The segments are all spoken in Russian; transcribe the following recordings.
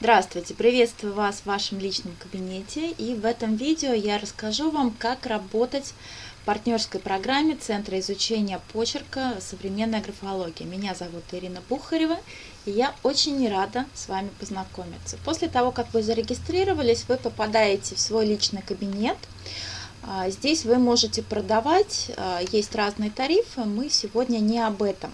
Здравствуйте! Приветствую вас в вашем личном кабинете и в этом видео я расскажу вам, как работать в партнерской программе Центра изучения почерка «Современная графология». Меня зовут Ирина Бухарева и я очень рада с вами познакомиться. После того, как вы зарегистрировались, вы попадаете в свой личный кабинет. А, здесь вы можете продавать, а, есть разные тарифы, мы сегодня не об этом.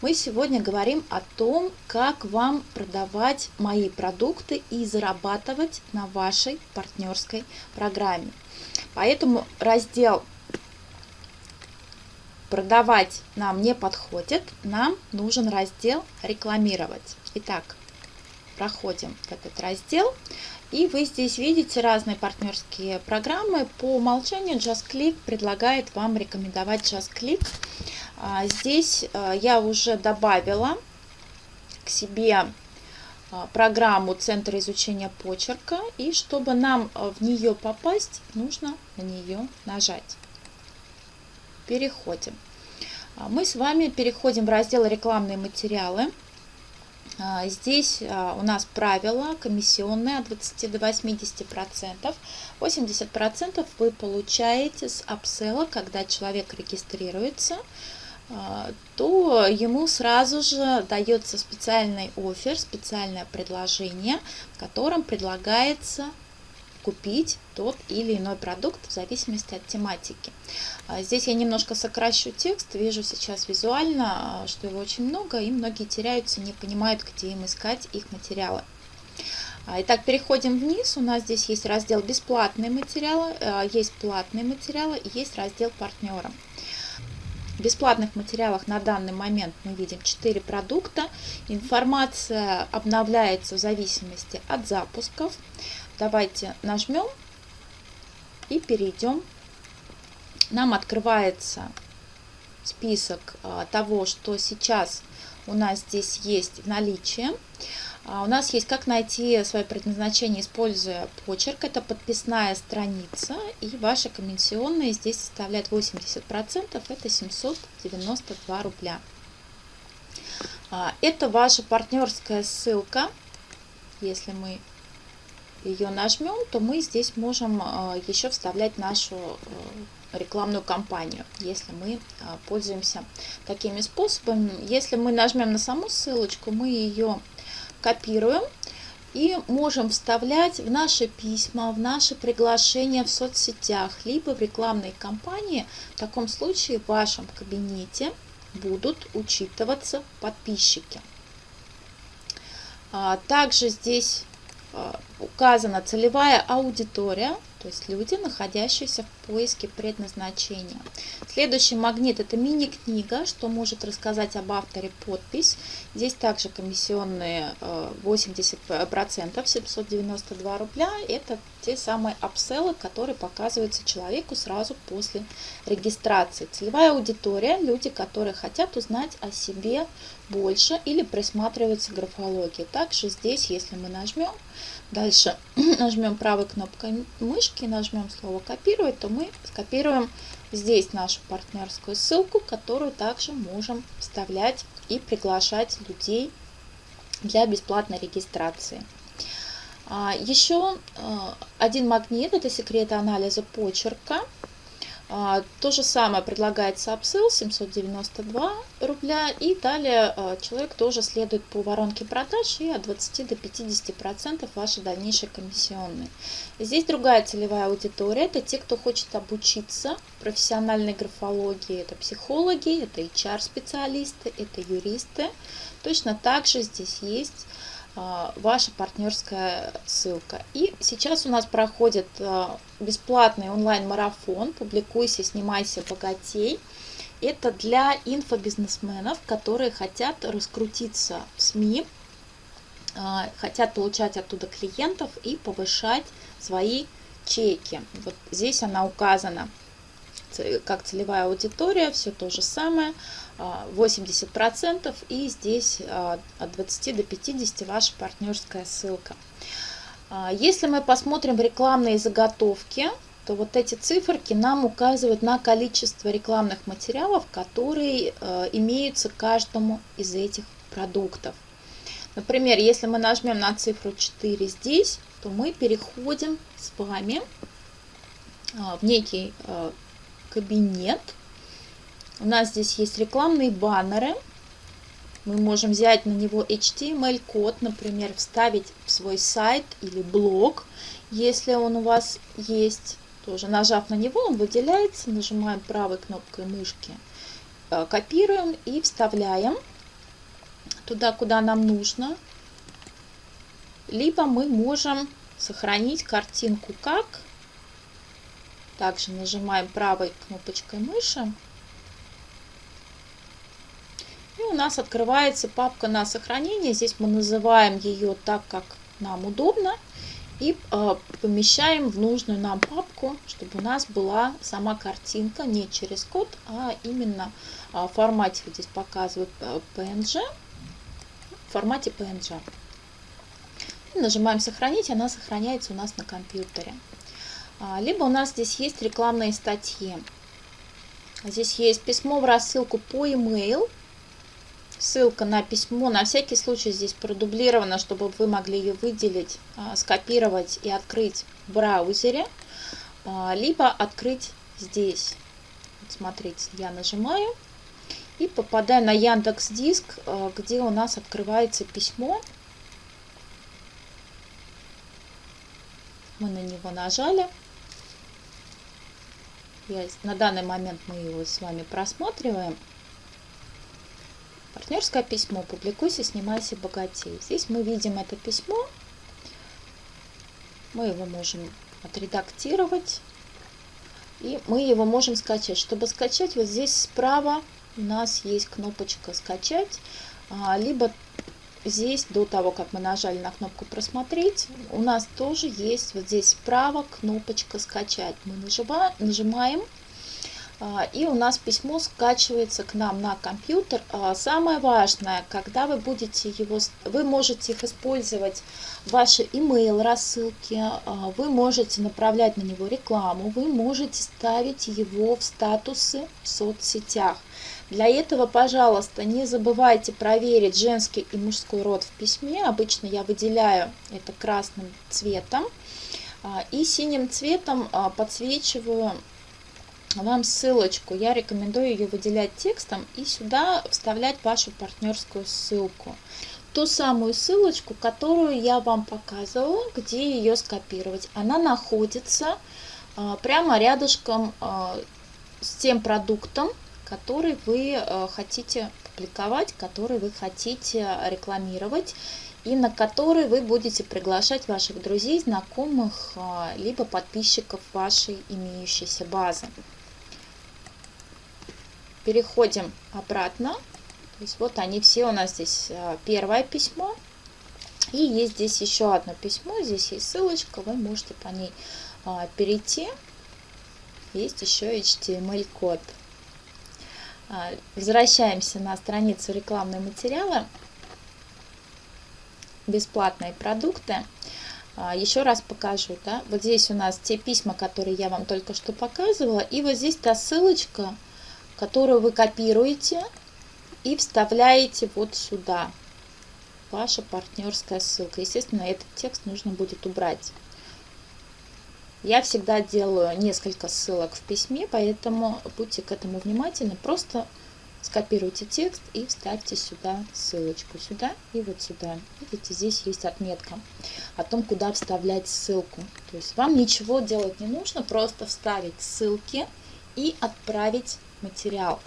Мы сегодня говорим о том, как вам продавать мои продукты и зарабатывать на вашей партнерской программе. Поэтому раздел «Продавать» нам не подходит, нам нужен раздел «Рекламировать». Итак, проходим в этот раздел. И вы здесь видите разные партнерские программы. По умолчанию JustClick предлагает вам рекомендовать JustClick. А, здесь а, я уже добавила к себе а, программу Центра изучения почерка. И чтобы нам в нее попасть, нужно на нее нажать. Переходим. Мы с вами переходим в раздел «Рекламные материалы». Здесь у нас правила комиссионные от 20 до 80 процентов. 80 процентов вы получаете с апсела, когда человек регистрируется а, то ему сразу же дается специальный офер, специальное предложение, в котором предлагается купить тот или иной продукт в зависимости от тематики. А, здесь я немножко сокращу текст, вижу сейчас визуально, что его очень много, и многие теряются, не понимают, где им искать их материалы. А, итак, переходим вниз. У нас здесь есть раздел «Бесплатные материалы», есть платные материалы есть раздел «Партнерам». В бесплатных материалах на данный момент мы видим 4 продукта. Информация обновляется в зависимости от запусков. Давайте нажмем и перейдем. Нам открывается список а, того, что сейчас у нас здесь есть в наличии. А, у нас есть как найти свое предназначение, используя почерк. Это подписная страница. И ваша комиссионная здесь составляет 80%. Это 792 рубля. А, это ваша партнерская ссылка. Если мы ее нажмем, то мы здесь можем а, еще вставлять нашу рекламную кампанию, если мы пользуемся такими способами. Если мы нажмем на саму ссылочку, мы ее копируем и можем вставлять в наши письма, в наши приглашения в соцсетях, либо в рекламной кампании. В таком случае в вашем кабинете будут учитываться подписчики. А, также здесь а, указана целевая аудитория, то есть люди, находящиеся в поиске предназначения. Следующий магнит – это мини-книга, что может рассказать об авторе подпись. Здесь также комиссионные 80%, э, 792 рубля. Это те самые апселлы, которые показываются человеку сразу после регистрации. Целевая аудитория – люди, которые хотят узнать о себе больше или присматриваются к графологии. Также здесь, если мы нажмем, дальше нажмем правой кнопкой мышки, нажмем слово «Копировать», то мы скопируем здесь нашу партнерскую ссылку, которую также можем вставлять и приглашать людей для бесплатной регистрации. А, Еще а, один магнит – это секреты анализа почерка. А, то же самое предлагается upsell 792 рубля. И далее а, человек тоже следует по воронке продаж и от 20 до 50 процентов ваши дальнейшие комиссионные. Здесь другая целевая аудитория. Это те, кто хочет обучиться профессиональной графологии. Это психологи, это HR-специалисты, это юристы. Точно так же здесь есть ваша партнерская ссылка. И сейчас у нас проходит а, бесплатный онлайн-марафон «Публикуйся, снимайся, богатей». Это для инфобизнесменов, которые хотят раскрутиться в СМИ, а, хотят получать оттуда клиентов и повышать свои чеки. Вот здесь она указана как целевая аудитория, все то же самое, 80%, а, и здесь а, от 20 до 50 ваша партнерская ссылка. А, если мы посмотрим рекламные заготовки, то вот эти циферки нам указывают на количество рекламных материалов, которые имеются каждому из этих продуктов. Например, если мы нажмем на цифру 4 здесь, то мы переходим с вами в некий а, кабинет. У нас здесь есть рекламные баннеры. Мы можем взять на него HTML-код, например, вставить в свой сайт или блог, если он у вас есть. Тоже нажав на него, он выделяется, нажимаем правой кнопкой мышки, а, копируем и вставляем туда, куда нам нужно. Либо мы можем сохранить картинку как. Также нажимаем правой кнопочкой мыши. И у нас открывается папка на сохранение. Здесь мы называем ее так, как нам удобно. И э, помещаем в нужную нам папку, чтобы у нас была сама картинка не через код, а именно э, в формате, вот здесь показывают PNG, э, в формате PNG. И нажимаем «Сохранить», она сохраняется у нас на компьютере. А, либо у нас здесь есть рекламные статьи. Здесь есть письмо в рассылку по e-mail. Ссылка на письмо на всякий случай здесь продублирована, чтобы вы могли ее выделить, а, скопировать и открыть в браузере. А, либо открыть здесь. смотрите, я нажимаю и попадаю на Яндекс Диск, где у нас открывается письмо. Мы на него нажали. Я, на данный момент мы его с вами просматриваем. Партнерское письмо. Публикуйся, снимайся, богатей. Здесь мы видим это письмо. Мы его можем отредактировать. И мы его можем скачать. Чтобы скачать, вот здесь справа у нас есть кнопочка «Скачать», а, либо здесь, до того, как мы нажали на кнопку «Просмотреть», у нас тоже есть вот здесь справа кнопочка «Скачать». Мы нажимаем а, и у нас письмо скачивается к нам на компьютер. А, самое важное, когда вы будете его, вы можете их использовать, ваши email рассылки, а, вы можете направлять на него рекламу, вы можете ставить его в статусы в соцсетях. Для этого, пожалуйста, не забывайте проверить женский и мужской род в письме. Обычно я выделяю это красным цветом. И синим цветом подсвечиваю вам ссылочку. Я рекомендую ее выделять текстом и сюда вставлять вашу партнерскую ссылку. Ту самую ссылочку, которую я вам показывала, где ее скопировать. Она находится а, прямо рядышком а, с тем продуктом, который вы а, хотите публиковать, который вы хотите рекламировать и на который вы будете приглашать ваших друзей, знакомых, либо подписчиков вашей имеющейся базы переходим обратно. То есть вот они все у нас здесь а, первое письмо. И есть здесь еще одно письмо. Здесь есть ссылочка, вы можете по ней перейти. Есть еще HTML-код. А, возвращаемся на страницу рекламные материалы. Бесплатные продукты. Еще раз покажу. Да? Вот здесь у нас те письма, которые я вам только что показывала. И вот здесь та ссылочка, которую вы копируете и вставляете вот сюда. Ваша партнерская ссылка. Естественно, этот текст нужно будет убрать. Я всегда делаю несколько ссылок в письме, поэтому будьте к этому внимательны. Просто скопируйте текст и вставьте сюда ссылочку. Сюда и вот сюда. Видите, здесь есть отметка о том, куда вставлять ссылку. То есть вам ничего делать не нужно, просто вставить ссылки и отправить материал.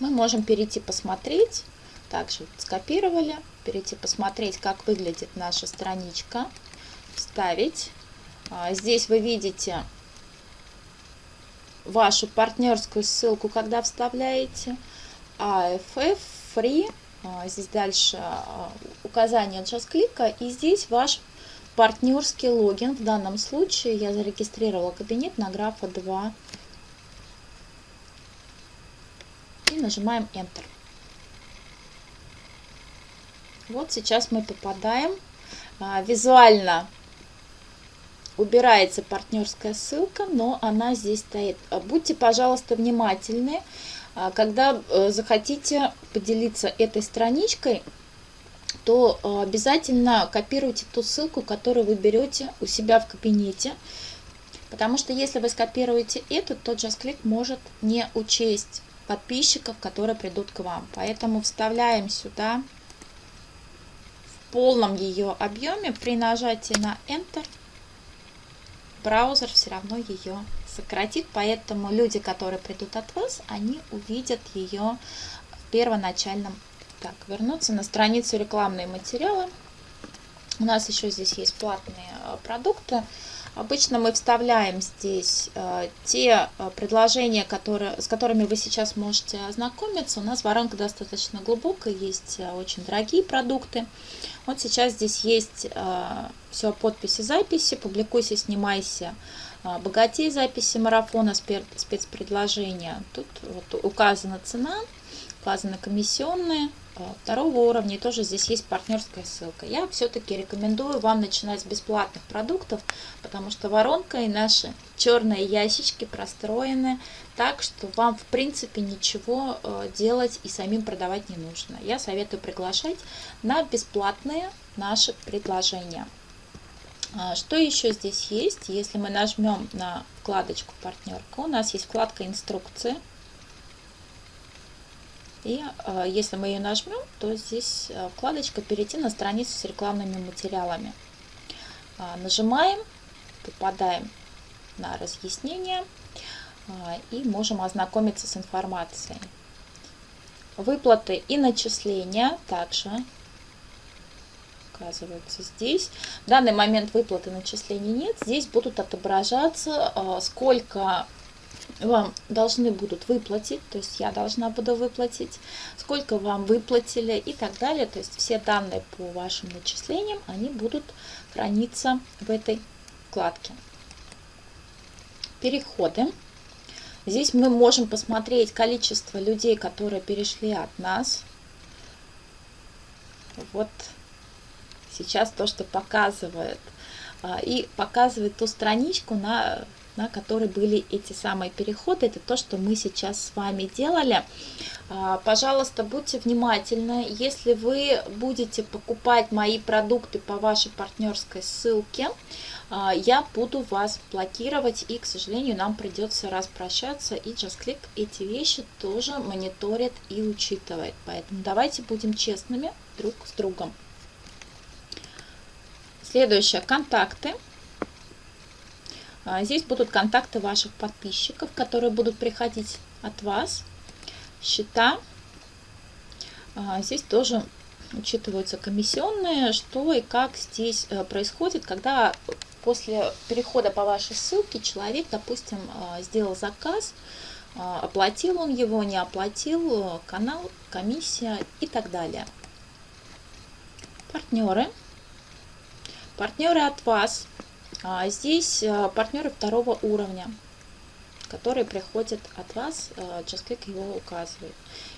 Мы можем перейти посмотреть, также скопировали, перейти посмотреть, как выглядит наша страничка, вставить. А, здесь вы видите вашу партнерскую ссылку, когда вставляете. AFF, Free, а, здесь дальше а, указание джаз-клика, и здесь ваш партнерский логин. В данном случае я зарегистрировала кабинет на графа 2 и нажимаем Enter. Вот сейчас мы попадаем а, визуально убирается партнерская ссылка, но она здесь стоит. А, будьте, пожалуйста, внимательны, а, когда э, захотите поделиться этой страничкой, то обязательно копируйте ту ссылку, которую вы берете у себя в кабинете. Потому что если вы скопируете эту, то JustClick может не учесть подписчиков, которые придут к вам. Поэтому вставляем сюда в полном ее объеме. При нажатии на Enter браузер все равно ее сократит. Поэтому люди, которые придут от вас, они увидят ее в первоначальном. Так, вернуться на страницу рекламные материалы. У нас еще здесь есть платные э, продукты. Обычно мы вставляем здесь э, те э, предложения, которые, с которыми вы сейчас можете ознакомиться. У нас воронка достаточно глубокая, есть э, очень дорогие продукты. Вот сейчас здесь есть все подписи записи, публикуйся, снимайся, богатей записи марафона, спецпредложения. Тут вот указана цена, указаны комиссионные, второго уровня. И тоже здесь есть партнерская ссылка. Я все-таки рекомендую вам начинать с бесплатных продуктов, потому что воронка и наши черные ящички простроены так, что вам в принципе ничего э, делать и самим продавать не нужно. Я советую приглашать на бесплатные наши предложения. А, что еще здесь есть? Если мы нажмем на вкладочку партнерка, у нас есть вкладка инструкции. И э, если мы ее нажмем, то здесь э, вкладочка «Перейти на страницу с рекламными материалами». Э, нажимаем, попадаем на разъяснение и можем ознакомиться с информацией. Выплаты и начисления также указываются здесь. В данный момент выплаты начислений нет. Здесь будут отображаться, сколько вам должны будут выплатить, то есть я должна буду выплатить, сколько вам выплатили и так далее. То есть все данные по вашим начислениям, они будут храниться в этой вкладке. Переходы. Здесь мы можем посмотреть количество людей, которые перешли от нас. Вот сейчас то, что показывает. А, и показывает ту страничку, на на которой были эти самые переходы. Это то, что мы сейчас с вами делали. А, пожалуйста, будьте внимательны. Если вы будете покупать мои продукты по вашей партнерской ссылке, а, я буду вас блокировать и, к сожалению, нам придется распрощаться. И JustClick эти вещи тоже мониторит и учитывает. Поэтому давайте будем честными друг с другом. Следующее. Контакты. А, здесь будут контакты ваших подписчиков, которые будут приходить от вас. Счета. А, здесь тоже учитываются комиссионные, что и как здесь э, происходит, когда после перехода по вашей ссылке человек, допустим, а, сделал заказ, оплатил он его, не оплатил, канал, комиссия и так далее. Партнеры. Партнеры от вас здесь э, партнеры второго уровня, которые приходят от вас, JustClick э, его указывает.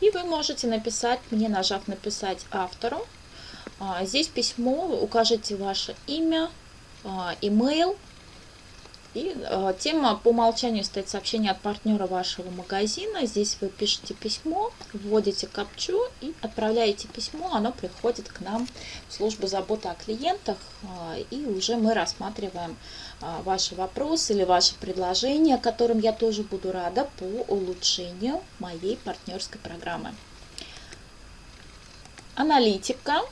И вы можете написать, мне нажав написать автору, а здесь письмо, укажите ваше имя, email, и э, тема по умолчанию стоит сообщение от партнера вашего магазина. Здесь вы пишете письмо, вводите капчу и отправляете письмо. Оно приходит к нам в службу заботы о клиентах. Э, и уже мы рассматриваем э, ваши вопросы или ваши предложения, которым я тоже буду рада по улучшению моей партнерской программы. Аналитика.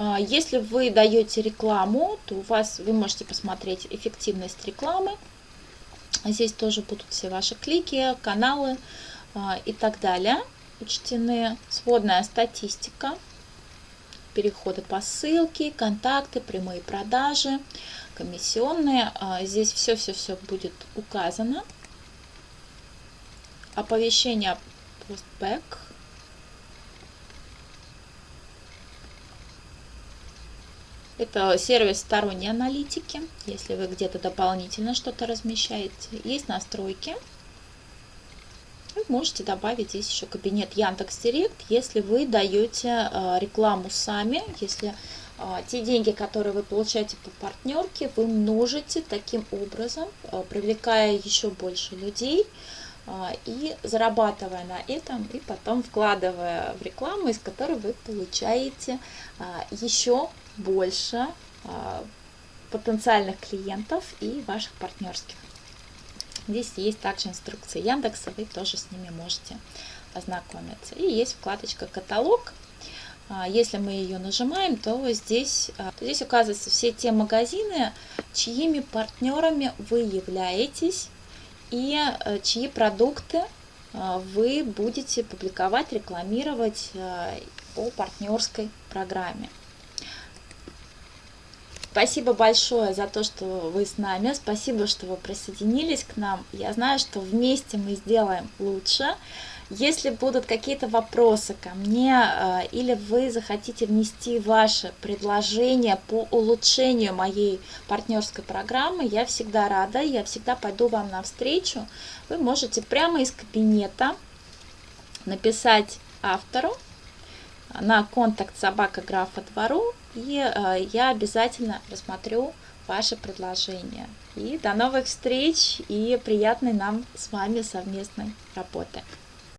А, если вы даете рекламу, то у вас вы можете посмотреть эффективность рекламы. Здесь тоже будут все ваши клики, каналы а, и так далее учтены. Сводная статистика, переходы по ссылке, контакты, прямые продажи, комиссионные. А, здесь все-все-все будет указано. Оповещение постбэк Это сервис сторонней аналитики. Если вы где-то дополнительно что-то размещаете, есть настройки. Вы можете добавить здесь еще кабинет Яндекс Директ, если вы даете э, рекламу сами, если э, те деньги, которые вы получаете по партнерке, вы множите таким образом, э, привлекая еще больше людей и зарабатывая на этом, и потом вкладывая в рекламу, из которой вы получаете еще больше потенциальных клиентов и ваших партнерских. Здесь есть также инструкции Яндекса, вы тоже с ними можете ознакомиться. И есть вкладочка «Каталог». Если мы ее нажимаем, то здесь, здесь указываются все те магазины, чьими партнерами вы являетесь и чьи продукты вы будете публиковать, рекламировать по партнерской программе. Спасибо большое за то, что вы с нами. Спасибо, что вы присоединились к нам. Я знаю, что вместе мы сделаем лучше. Если будут какие-то вопросы ко мне э, или вы захотите внести ваши предложения по улучшению моей партнерской программы, я всегда рада, я всегда пойду вам навстречу. Вы можете прямо из кабинета написать автору на контакт собака графа двору, и э, я обязательно рассмотрю ваше предложение. И до новых встреч и приятной нам с вами совместной работы.